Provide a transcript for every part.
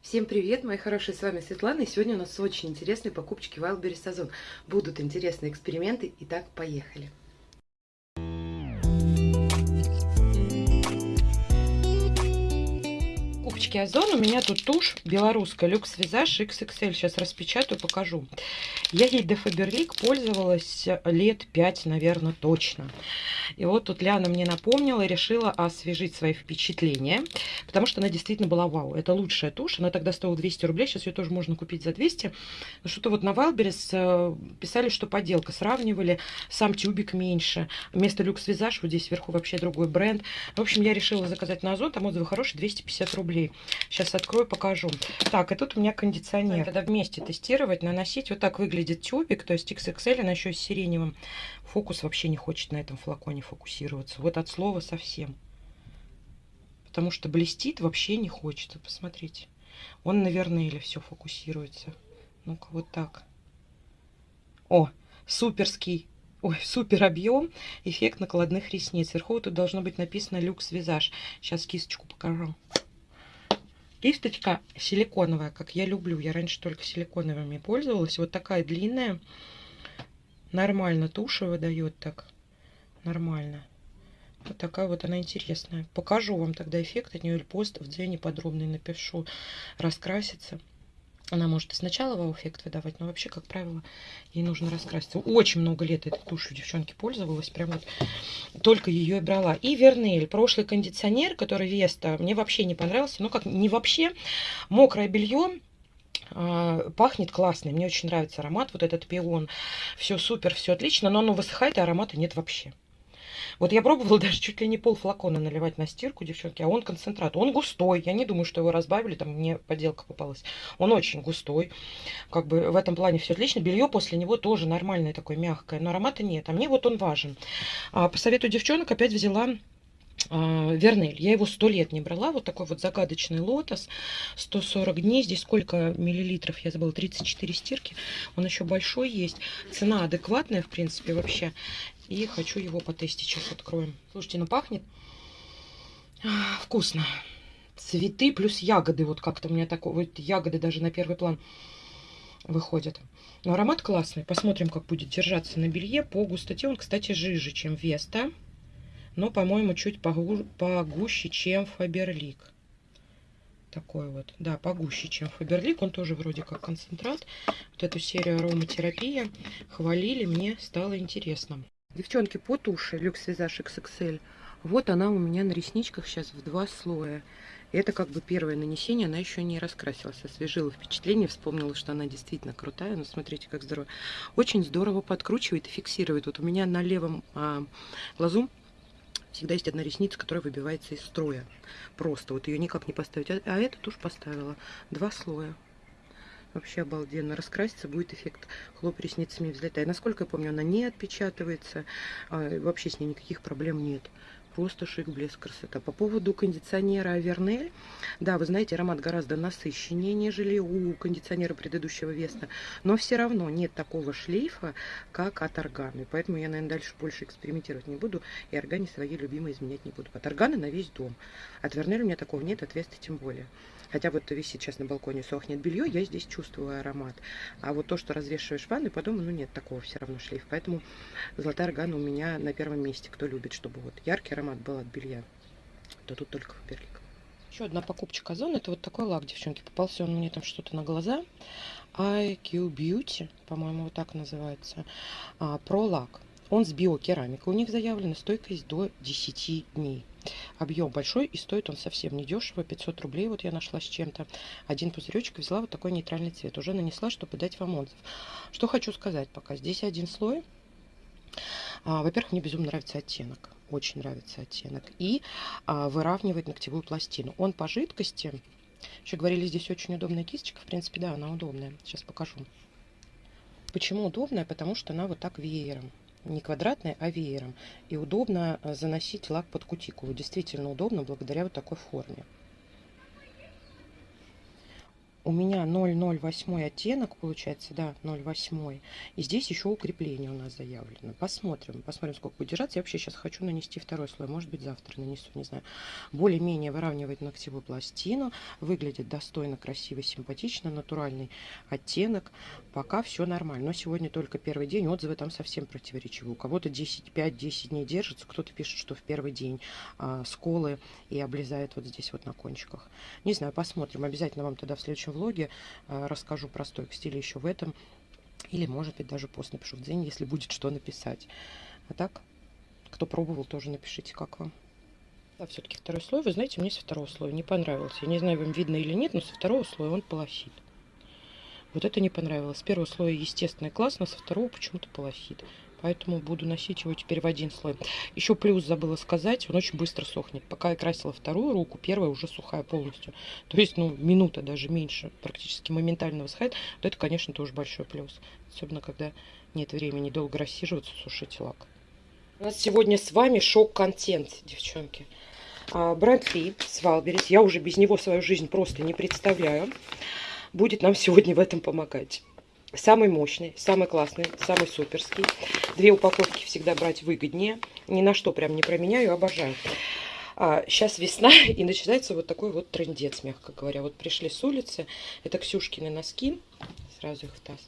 Всем привет, мои хорошие, с вами Светлана, и сегодня у нас очень интересные покупочки Wildberries Озон. Будут интересные эксперименты, итак, поехали. Покупочки Озон. У меня тут тушь белорусская Люкс Визаж XXL. Сейчас распечатаю, покажу. Я ей до Фаберлик пользовалась лет 5, наверное, точно. И вот тут Ляна мне напомнила и решила освежить свои впечатления. Потому что она действительно была вау. Это лучшая тушь. Она тогда стоила 200 рублей. Сейчас ее тоже можно купить за 200. Но что-то вот на Wildberries э, писали, что подделка. Сравнивали. Сам тюбик меньше. Вместо Люкс Визаж вот здесь вверху вообще другой бренд. В общем, я решила заказать на Озон. Там отзывы хорошие. 250 рублей. Сейчас открою, покажу. Так, и тут у меня кондиционер. Тогда вместе тестировать, наносить. Вот так выглядит тюбик, то есть XXL, она еще с сиреневым. Фокус вообще не хочет на этом флаконе фокусироваться. Вот от слова совсем. Потому что блестит вообще не хочет. Посмотрите. Он, наверное, или все фокусируется. Ну-ка, вот так. О, суперский Ой, супер объем, эффект накладных ресниц. Сверху тут должно быть написано люкс визаж. Сейчас кисточку покажу. Кисточка силиконовая, как я люблю. Я раньше только силиконовыми пользовалась. Вот такая длинная. Нормально туши выдает так. Нормально. Вот такая вот она интересная. Покажу вам тогда эффект от нее или пост в дзене подробный напишу. Раскрасится. Она может и сначала вау-эффект выдавать, но вообще, как правило, ей нужно раскраситься. Очень много лет этой тушью девчонки пользовалась. Прям вот только ее и брала. И Вернель. Прошлый кондиционер, который Веста, мне вообще не понравился. Ну, как не вообще. Мокрое белье а, пахнет классно. Мне очень нравится аромат. Вот этот пион. Все супер, все отлично. Но оно высыхает, и аромата нет вообще. Вот я пробовала даже чуть ли не пол флакона наливать на стирку, девчонки, а он концентрат. Он густой. Я не думаю, что его разбавили, там мне подделка попалась. Он очень густой. Как бы в этом плане все отлично. Белье после него тоже нормальное такое, мягкое. Но аромата нет. А мне вот он важен. А, по совету девчонок опять взяла Вернель. Я его сто лет не брала. Вот такой вот загадочный лотос. 140 дней. Здесь сколько миллилитров? Я забыла. 34 стирки. Он еще большой есть. Цена адекватная, в принципе, вообще. И хочу его потестить. Сейчас откроем. Слушайте, ну пахнет вкусно. Цветы плюс ягоды. Вот как-то у меня такое. Вот ягоды даже на первый план выходят. Но аромат классный. Посмотрим, как будет держаться на белье. По густоте он, кстати, жиже, чем Веста. Но, по-моему, чуть погу погуще, чем Фаберлик. Такой вот. Да, погуще, чем Фаберлик. Он тоже вроде как концентрат. Вот эту серию ароматерапия хвалили. Мне стало интересно. Девчонки, по туши Люкс Визаж XXL. Вот она у меня на ресничках сейчас в два слоя. Это как бы первое нанесение, она еще не раскрасилась. Освежила впечатление, вспомнила, что она действительно крутая. Ну, смотрите, как здорово. Очень здорово подкручивает и фиксирует. Вот у меня на левом а, глазу всегда есть одна ресница, которая выбивается из строя. Просто вот ее никак не поставить. А, а эту тушь поставила. Два слоя. Вообще обалденно. Раскраситься будет эффект хлоп ресницами взлетая. Насколько я помню, она не отпечатывается. А, вообще с ней никаких проблем нет. Просто шик, блеск, красота. По поводу кондиционера Авернель. Да, вы знаете, аромат гораздо насыщеннее, нежели у кондиционера предыдущего Веста. Но все равно нет такого шлейфа, как от Органы. Поэтому я, наверное, дальше больше экспериментировать не буду. И Органе свои любимые изменять не буду. От Органы на весь дом. От Вернель у меня такого нет, от Веста тем более. Хотя вот висит сейчас на балконе, сохнет белье, я здесь чувствую аромат. А вот то, что развешиваешь в ванной, потом, ну нет такого все равно шлейфа. Поэтому золотая органа у меня на первом месте. Кто любит, чтобы вот яркий аромат был от белья, то тут только Фаберлик. Еще одна покупочка Озон. Это вот такой лак, девчонки. Попался он мне там что-то на глаза. IQ Beauty, по-моему, вот так называется. А, Про лак. Он с биокерамикой. У них заявлена стойкость до 10 дней. Объем большой и стоит он совсем не дешево. 500 рублей вот я нашла с чем-то. Один пузыречек взяла вот такой нейтральный цвет. Уже нанесла, чтобы дать вам отзыв. Что хочу сказать пока. Здесь один слой. А, Во-первых, мне безумно нравится оттенок. Очень нравится оттенок. И а, выравнивает ногтевую пластину. Он по жидкости. Еще говорили, здесь очень удобная кисточка. В принципе, да, она удобная. Сейчас покажу. Почему удобная? Потому что она вот так веером не квадратной, а веером. И удобно э, заносить лак под кутикулу. Действительно удобно благодаря вот такой форме. У меня 008 оттенок получается, да, 008. И здесь еще укрепление у нас заявлено. Посмотрим, посмотрим, сколько будет держаться. Я вообще сейчас хочу нанести второй слой, может быть завтра нанесу, не знаю. Более-менее выравнивает ногтевую пластину, выглядит достойно, красиво, симпатично, натуральный оттенок. Пока все нормально, но сегодня только первый день, отзывы там совсем противоречивые. У кого-то 10, 5-10 дней держится, кто-то пишет, что в первый день а, сколы и облезает вот здесь вот на кончиках. Не знаю, посмотрим, обязательно вам тогда в следующем влоге а, расскажу про стойк стиля еще в этом. Или, может быть, даже пост напишу в день, если будет что написать. А так, кто пробовал, тоже напишите, как вам. Да, все-таки второй слой, вы знаете, мне со второго слоя не понравился. Я не знаю, вам видно или нет, но со второго слоя он полосит. Вот это не понравилось. С первого слоя, естественно, классно, со второго почему-то полосит. Поэтому буду носить его теперь в один слой. Еще плюс забыла сказать, он очень быстро сохнет. Пока я красила вторую руку, первая уже сухая полностью. То есть, ну, минута даже меньше, практически моментально высыхает. Вот это, конечно, тоже большой плюс. Особенно, когда нет времени долго рассиживаться, сушить лак. У нас сегодня с вами шок-контент, девчонки. А, бренд Ли с Валберис. Я уже без него свою жизнь просто не представляю. Будет нам сегодня в этом помогать. Самый мощный, самый классный, самый суперский. Две упаковки всегда брать выгоднее. Ни на что прям не променяю, обожаю. А, сейчас весна, и начинается вот такой вот трендец, мягко говоря. Вот пришли с улицы, это Ксюшкины носки, сразу их в таз.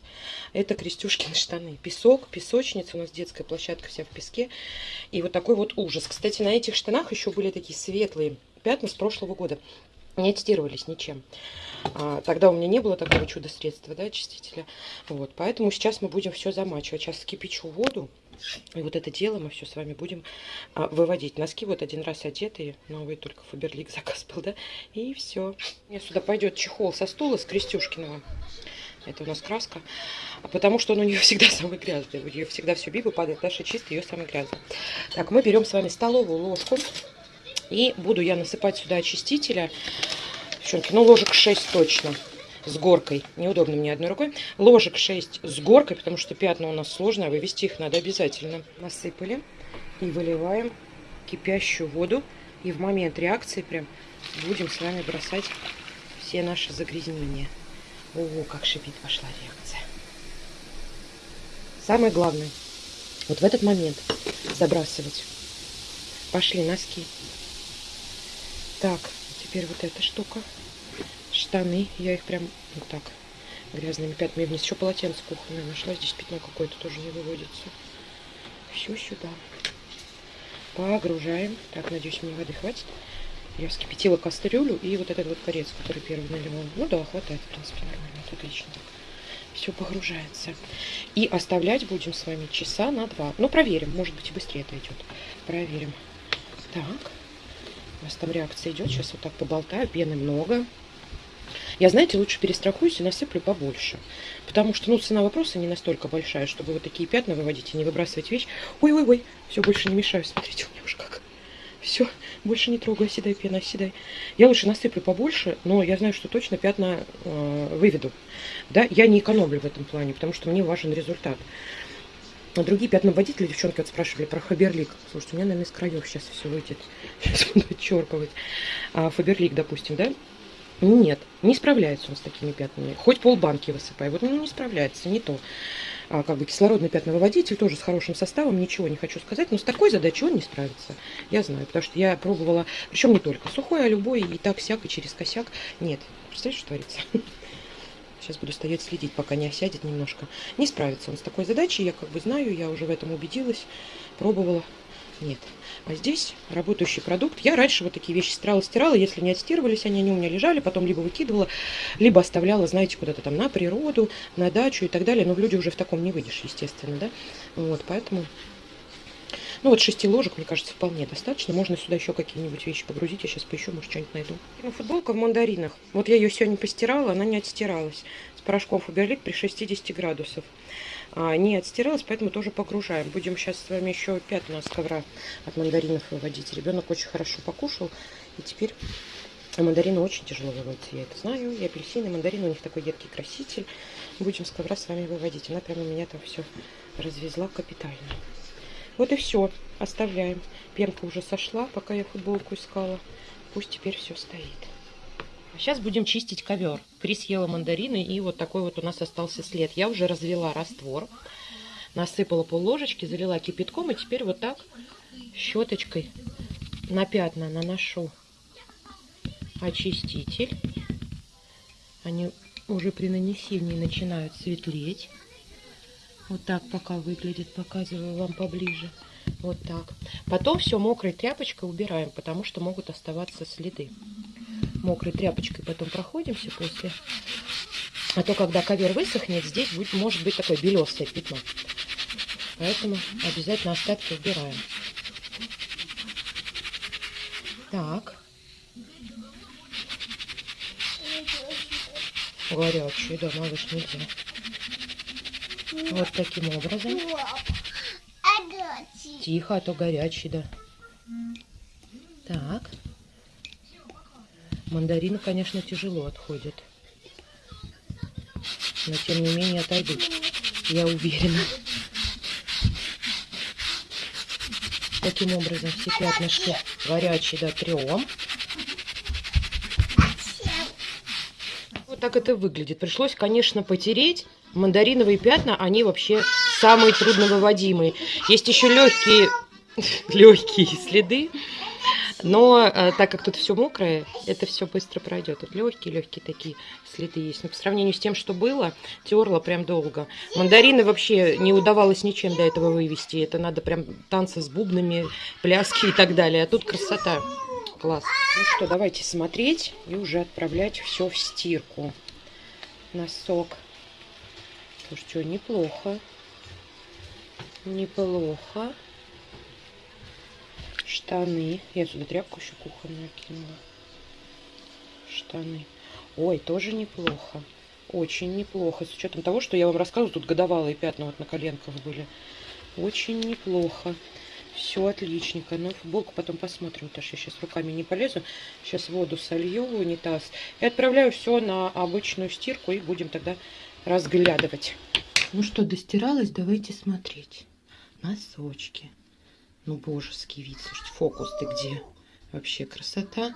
Это Крестюшкины штаны. Песок, песочница, у нас детская площадка вся в песке. И вот такой вот ужас. Кстати, на этих штанах еще были такие светлые пятна с прошлого года не аттестировались ничем. А, тогда у меня не было такого чудо-средства, да, очистителя. Вот, поэтому сейчас мы будем все замачивать. Сейчас скипячу воду. И вот это дело мы все с вами будем а, выводить. Носки вот один раз одетые, новые только Фаберлик заказ был, да, и все. Мне сюда пойдет чехол со стула с Крестюшкиного. Это у нас краска. Потому что он у нее всегда самый грязный. У нее всегда все биба падает, наша чистая, ее самый грязный. Так, мы берем с вами столовую ложку. И буду я насыпать сюда очистителя. Девчонки, ну ложек 6 точно с горкой. Неудобно мне одной рукой. Ложек 6 с горкой, потому что пятна у нас сложные, а вывести их надо обязательно. Насыпали и выливаем кипящую воду. И в момент реакции прям будем с вами бросать все наши загрязнения. Ого, как шипит пошла реакция. Самое главное, вот в этот момент забрасывать. Пошли носки. Так, теперь вот эта штука. Штаны. Я их прям вот так грязными пятнами вниз. Еще полотенце кухонное нашла. Здесь пятно какое-то тоже не выводится. Все сюда. Погружаем. Так, надеюсь, мне воды хватит. Я вскипятила кастрюлю и вот этот вот корец, который первый наливал. Ну да, хватает, в принципе, нормально. Это отлично так. Все погружается. И оставлять будем с вами часа на два. Ну, проверим. Может быть, и быстрее это идет. Проверим. Так. У нас там реакция идет. Сейчас вот так поболтаю. Пены много. Я, знаете, лучше перестрахуюсь и насыплю побольше. Потому что, ну, цена вопроса не настолько большая, чтобы вот такие пятна выводить и не выбрасывать вещь. Ой-ой-ой, все, больше не мешаю. Смотрите, у меня уж как. Все, больше не трогай, оседай, пена, оседай. Я лучше насыплю побольше, но я знаю, что точно пятна э, выведу. Да, я не экономлю в этом плане, потому что мне важен результат. А другие пятноводители, девчонки, вот спрашивали про Фаберлик. Слушайте, у меня, наверное, из краев сейчас все выйдет. Сейчас буду отчерпывать. А, Фаберлик, допустим, да? Нет, не справляется он с такими пятнами. Хоть полбанки высыпай. Вот ну, не справляется, не то. А, как бы кислородный пятновыводитель, тоже с хорошим составом, ничего не хочу сказать. Но с такой задачей он не справится. Я знаю, потому что я пробовала, причем не только сухой, а любой, и так, сяк, и через косяк. Нет, представляешь, что творится? Сейчас буду стоять следить, пока не осядет немножко. Не справится он с такой задачей, я как бы знаю, я уже в этом убедилась, пробовала. Нет. А здесь работающий продукт. Я раньше вот такие вещи стирала, стирала. Если не отстирывались они, они у меня лежали. Потом либо выкидывала, либо оставляла, знаете, куда-то там на природу, на дачу и так далее. Но в люди уже в таком не выйдешь, естественно, да. Вот, поэтому ну вот шести ложек, мне кажется, вполне достаточно. Можно сюда еще какие-нибудь вещи погрузить. Я сейчас поищу, может, что-нибудь найду. Ну, футболка в мандаринах. Вот я ее сегодня постирала, она не отстиралась. С порошком Фаберлик при 60 градусов. А, не отстиралась, поэтому тоже погружаем. Будем сейчас с вами еще пятна с ковра от мандаринов выводить. Ребенок очень хорошо покушал. И теперь мандарины очень тяжело выводятся, я это знаю. И апельсины, и мандарины, у них такой едкий краситель. Будем с ковра с вами выводить. Она прямо меня там все развезла капитально. Вот и все. Оставляем. Пенка уже сошла, пока я футболку искала. Пусть теперь все стоит. Сейчас будем чистить ковер. Крис съела мандарины, и вот такой вот у нас остался след. Я уже развела раствор, насыпала пол ложечки, залила кипятком, и теперь вот так щеточкой на пятна наношу очиститель. Они уже при нанесении начинают светлеть. Вот так пока выглядит, показываю вам поближе. Вот так. Потом все мокрой тряпочкой убираем, потому что могут оставаться следы мокрой тряпочкой потом проходимся после. А то, когда ковер высохнет, здесь будет, может быть такое белесое пятно. Поэтому обязательно остатки убираем. Так. Горячий, да, малыш, нельзя. Вот таким образом. Тихо, а то горячий, да. Так. Мандарины, конечно, тяжело отходят. Но, тем не менее, отойдут. Я уверена. Таким образом, все пятнышки горячие дотрем. Вот так это выглядит. Пришлось, конечно, потереть. Мандариновые пятна, они вообще самые трудновыводимые. Есть еще легкие, легкие следы. Но э, так как тут все мокрое, это все быстро пройдет. Тут легкие-легкие такие следы есть. Но по сравнению с тем, что было, терла прям долго. Мандарины вообще не удавалось ничем до этого вывести. Это надо прям танцы с бубнами, пляски и так далее. А тут красота. Класс. Ну что, давайте смотреть и уже отправлять все в стирку. Носок. Слушай, что, неплохо. Неплохо штаны. Я сюда тряпку еще кухонную кинула. Штаны. Ой, тоже неплохо. Очень неплохо. С учетом того, что я вам рассказываю, тут годовалые пятна вот на коленках были. Очень неплохо. Все отличненько. Но футболку потом посмотрим. Потому что я сейчас руками не полезу. Сейчас воду солью в унитаз. И отправляю все на обычную стирку. И будем тогда разглядывать. Ну что, достиралась? Давайте смотреть. Носочки. Ну, божеский вид. Слушайте, фокус ты где? Вообще красота.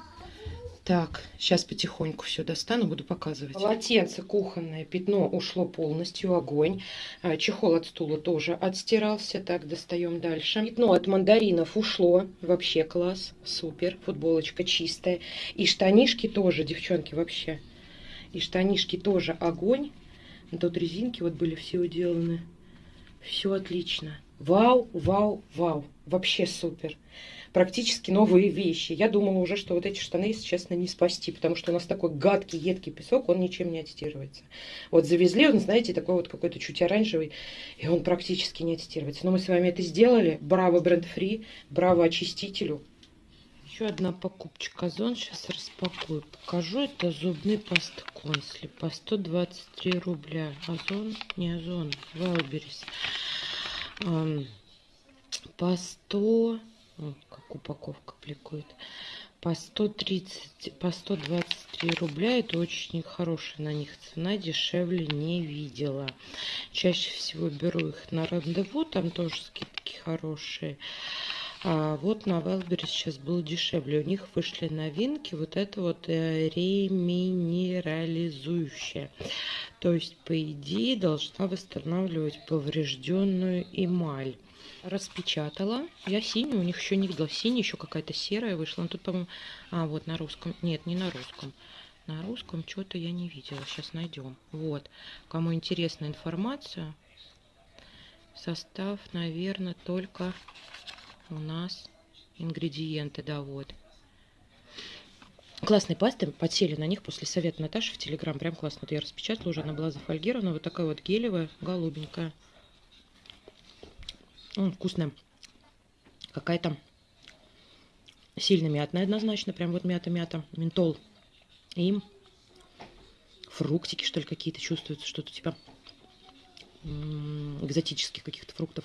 Так, сейчас потихоньку все достану, буду показывать. Полотенце кухонное, пятно ушло полностью, огонь. А, чехол от стула тоже отстирался. Так, достаем дальше. Пятно от мандаринов ушло. Вообще класс, супер. Футболочка чистая. И штанишки тоже, девчонки, вообще. И штанишки тоже огонь. Тут резинки вот были все уделаны. Все отлично. Вау, вау, вау. Вообще супер. Практически новые вещи. Я думала уже, что вот эти штаны, если честно, не спасти, потому что у нас такой гадкий, едкий песок, он ничем не отстирывается. Вот завезли он, знаете, такой вот какой-то чуть оранжевый, и он практически не отстирывается. Но мы с вами это сделали. Браво бренд фри, браво очистителю. Еще одна покупочка Озон. Сейчас распакую. Покажу. Это зубный паста Консли по 123 рубля. Озон, не Озон, Валберис по 100, как упаковка пликует, по 130, по 123 рубля. Это очень хорошая на них цена, дешевле не видела. Чаще всего беру их на рандеву, там тоже скидки хорошие. А вот на Wildberries сейчас было дешевле. У них вышли новинки. Вот это вот э, реминерализующая. То есть, по идее, должна восстанавливать поврежденную эмаль. Распечатала. Я синюю, у них еще не видела. Синяя еще какая-то серая вышла. Ну, тут, по-моему... А, вот на русском. Нет, не на русском. На русском что-то я не видела. Сейчас найдем. Вот. Кому интересна информация, состав, наверное, только у нас ингредиенты, да, вот. Классные пасты, подсели на них после совета Наташи в Телеграм. Прям классно. Вот я распечатала уже, она была зафольгирована. Вот такая вот гелевая, голубенькая. М, вкусная. Какая-то сильно мятная однозначно. Прям вот мята-мята. Ментол. И фруктики, что ли, какие-то чувствуются. Что-то типа экзотических каких-то фруктов.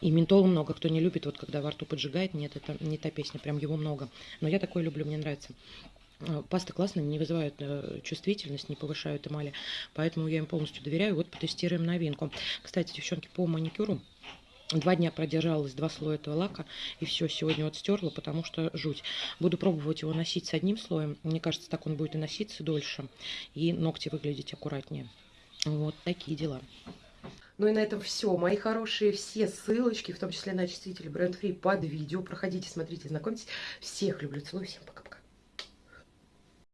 И ментола много, кто не любит, вот когда во рту поджигает, нет, это не та песня, прям его много. Но я такое люблю, мне нравится. А, пасты классные, не вызывают э, чувствительность, не повышают эмали, поэтому я им полностью доверяю. Вот потестируем новинку. Кстати, девчонки, по маникюру Два дня продержалась два слоя этого лака, и все, сегодня вот стерла, потому что жуть. Буду пробовать его носить с одним слоем. Мне кажется, так он будет и носиться дольше, и ногти выглядеть аккуратнее. Вот такие дела. Ну и на этом все. Мои хорошие, все ссылочки, в том числе на очиститель бренд Free под видео. Проходите, смотрите, знакомьтесь. Всех люблю, целую, всем пока.